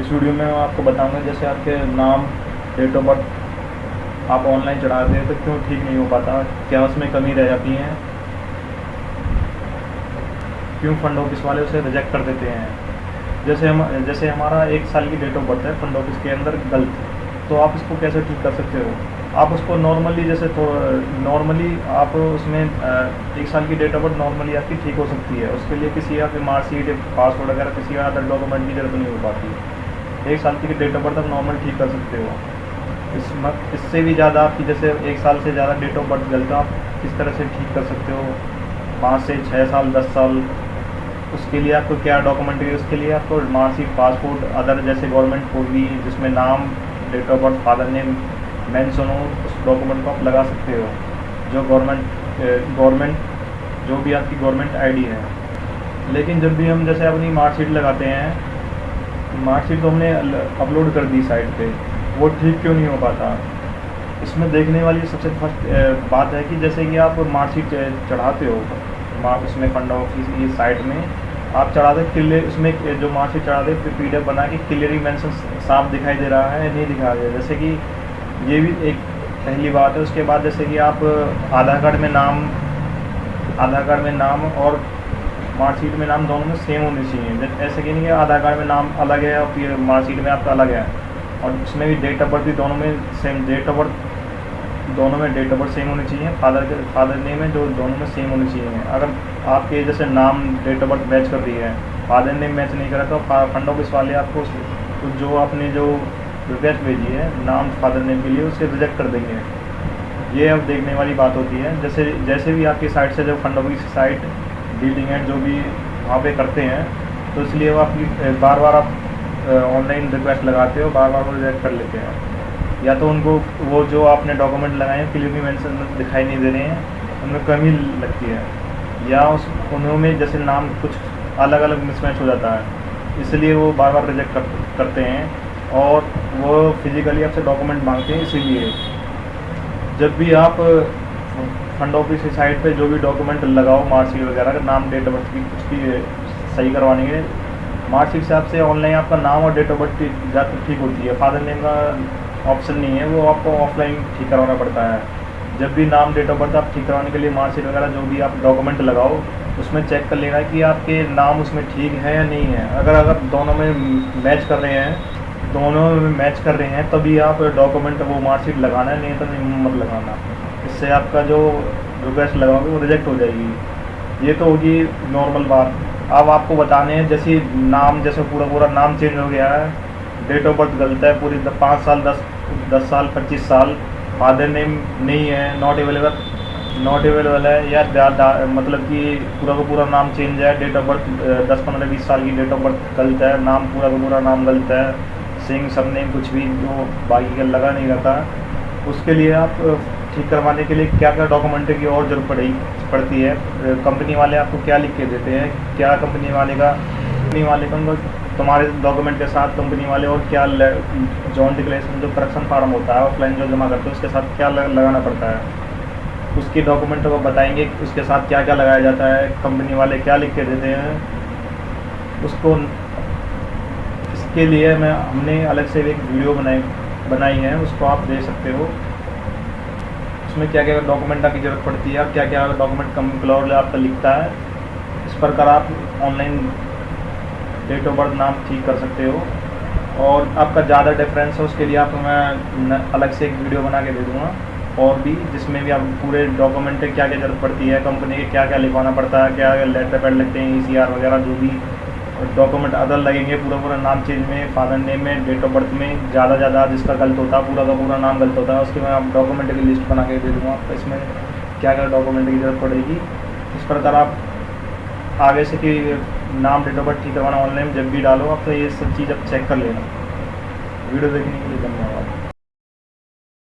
इस वीडियो में मैं आपको बताऊँगा जैसे आपके नाम डेट ऑफ़ बर्थ आप ऑनलाइन चढ़ाते हैं तो क्यों ठीक नहीं हो पाता? क्या उसमें कमी रह जाती है? क्यों फंड ऑफ़िस वाले उसे रिजेक्ट कर देते हैं? जैसे हम, जैसे हमारा एक साल की डेट ऑफ़ बर्थ है फंड ऑफ़िस के अंदर गलत तो आप इसको कैसे ठीक कर सकते हो? आप उसको नॉर्मली जैसे तो नॉर्मली आप उसमें एक साल की डेट ऑफ़ बर्थ नॉर्मली आपकी ठीक हो सकती है। उसके लिए किसी आपकी मार्कशीट पासपोर्ट वगैरह, किसी अदर डॉक्यूमेंट की ज़रूरत नहीं हो पाती। एक साल की डेट ऑफ़ बर्थ आप नॉर्मल ठीक कर सकते हो। इस मत, इससे भी ज़्यादा आपकी जैसे एक साल से ज़्यादा डेट ऑफ़ बर्थ गलत आप किस तरह से ठीक कर सकते हो? पाँच से छः साल, दस साल, उसके लिए आपको क्या डॉक्यूमेंट है उसके लिए आपको मार्कशीट पासपोर्ट अदर जैसे गवर्नमेंट कोई भी, जिसमें नाम date of birth father name mention हो उस डॉक्यूमेंट को आप लगा सकते हो। जो गवर्नमेंट गवर्नमेंट जो भी आपकी गवर्नमेंट आईडी है। लेकिन जब भी हम जैसे अपनी मार्कशीट लगाते हैं मार्कशीट तो हमने अपलोड कर दी साइट पे। वो ठीक क्यों नहीं हो पाता? इसमें देखने वाली सबसे फ़र्स्ट बात है कि जैसे कि आप मार्कशीट चढ़ाते हो, मार्क उसमें फंड ऑफ़िस की साइट में, आप चढ़ाते क्लियर, उसमें जो मार्कशीट चढ़ाते पी डी बना के क्लियरिंग मेंशन साफ़ दिखाई दे रहा है, नहीं दिखा रहा जैसे कि ये भी एक पहली बात है। उसके बाद जैसे कि आप, आधार कार्ड में नाम, आधार कार्ड में नाम और मार्कशीट में नाम दोनों में सेम होने चाहिए। ऐसे कि नहीं है आधार कार्ड में नाम अलग है और फिर मार्कशीट में आपका अलग है। और उसमें भी डेट ऑफ़ बर्थ भी दोनों में सेम डेट ऑफ़ बर्थ दोनों में डेट ऑफ़ बर्थ सेम होनी चाहिए। फादर के फादर नेम है जो दोनों में सेम होनी चाहिए। अगर आपके जैसे नाम डेट ऑफ़ बर्थ मैच कर रही है फादर नेम मैच नहीं करा तो फंड ऑफ़िस वाले आपको तो जो आपने जो रिक्वेस्ट भेजी है, नाम फादर नेम के लिए उसे रिजेक्ट कर देंगे। ये अब देखने वाली बात होती है। जैसे जैसे भी आपकी साइट से जो फंड ऑफ़िस साइट डीलिंग है जो भी वहाँ पे करते हैं तो इसलिए वो आपकी बार बार आप ऑनलाइन रिक्वेस्ट लगाते हो बार बार वो रिजेक्ट कर लेते हैं। या तो उनको वो जो आपने डॉक्यूमेंट लगाए हैं क्लियरली मेंशन दिखाई नहीं दे रहे हैं उनमें कमी लगती है। या उस उन्होंने जैसे नाम कुछ अलग अलग मिसमैच हो जाता है इसलिए वो बार बार रिजेक्ट कर, करते हैं और वो फिज़िकली आपसे डॉक्यूमेंट मांगते हैं इसीलिए। जब भी आप फंड ऑफ़िस की साइट पे जो भी डॉक्यूमेंट लगाओ मार्कशीट वगैरह का, नाम डेट ऑफ़ बर्थ की, कुछ भी सही करवाने के मार्कशीट से आपसे ऑनलाइन आपका नाम और डेट ऑफ़ बर्थ की ज़्यादा ठीक होती है। फादर नेम का ऑप्शन नहीं है, वो आपको ऑफलाइन ठीक करवाना पड़ता है। जब भी नाम डेट ऑफ़ बर्थ आप ठीक करवाने के लिए मार्कशीट वगैरह जो भी आप डॉक्यूमेंट लगाओ, उसमें चेक कर लेना कि आपके नाम उसमें ठीक है या नहीं है। अगर अगर दोनों में मैच कर रहे हैं, दोनों में मैच कर रहे हैं, तभी आप डॉक्यूमेंट वो मार्कशीट लगाना है, नहीं तो नहीं, मत लगाना। इससे आपका जो रिक्वेस्ट लगाओगे वो रिजेक्ट हो जाएगी। ये तो होगी नॉर्मल बात। अब आपको बताने हैं, जैसे नाम, जैसे पूरा पूरा नाम चेंज हो गया है। डेट ऑफ़ बर्थ गलत है, पूरी पाँच साल, दस दस साल, पच्चीस साल। फादर नेम नहीं है नॉट अवेलेबल नॉट अवेलेबल है, या मतलब कि पूरा का पूरा नाम चेंज है। डेट ऑफ़ बर्थ दस, पंद्रह, बीस साल की डेट ऑफ़ बर्थ गलत है। नाम पूरा का पूरा नाम गलत है। सिंह सबने कुछ भी जो बाकी का लगा नहीं रहता। उसके लिए आप ठीक करवाने के लिए क्या क्या डॉक्यूमेंट की और ज़रूरत पड़ेगी, पड़ती है? कंपनी वाले आपको क्या लिख के देते हैं? क्या कंपनी वाले का कंपनी वाले का तुम्हारे डॉक्यूमेंट के साथ कंपनी वाले और क्या जॉन डिक्लेरेशन जो करेक्शन फार्म होता है ऑफलाइन जो जमा करते हैं, उसके साथ क्या लगाना पड़ता है? उसके डॉक्यूमेंट को बताएँगे उसके साथ क्या क्या लगाया जाता है कंपनी वाले क्या लिख के देते हैं? उसको इसके लिए मैं, हमने अलग से एक वीडियो बनाई बनाई है, उसको आप देख सकते हो। उसमें क्या क्या डॉक्यूमेंट की ज़रूरत पड़ती है क्या क्या डॉक्यूमेंट कम क्लॉर आपका लिखता है, इस प्रकार आप ऑनलाइन डेट ऑफ़ बर्थ नाम ठीक कर सकते हो। और आपका ज़्यादा डिफरेंस है, उसके लिए आपको मैं अलग से एक वीडियो बना के दे दूँगा। और भी जिसमें भी आप पूरे डॉक्यूमेंट क्या क्या ज़रूरत पड़ती है कंपनी के क्या क्या लिखवाना पड़ता है क्या लेटर पैड लगते हैं ईसीआर वगैरह, जो भी डॉक्यूमेंट अदर लगेंगे, पूरा पूरा नाम चेंज में फादर नेम में डेट ऑफ़ बर्थ में, ज़्यादा ज़्यादा जिसका गलत होता है पूरा का पूरा नाम गलत होता है, उसके मैं आप डॉक्यूमेंट की लिस्ट बना के दे दूँगा। आपको इसमें क्या क्या डॉक्यूमेंट की ज़रूरत पड़ेगी? इस प्रकार आप आगे से कि नाम डेट ऑफ़ बर्थ ठीक करवाना ऑनलाइन जब भी डालो, आप तो ये सब चीज़ आप चेक कर लेना। वीडियो देखने के लिए धन्यवाद।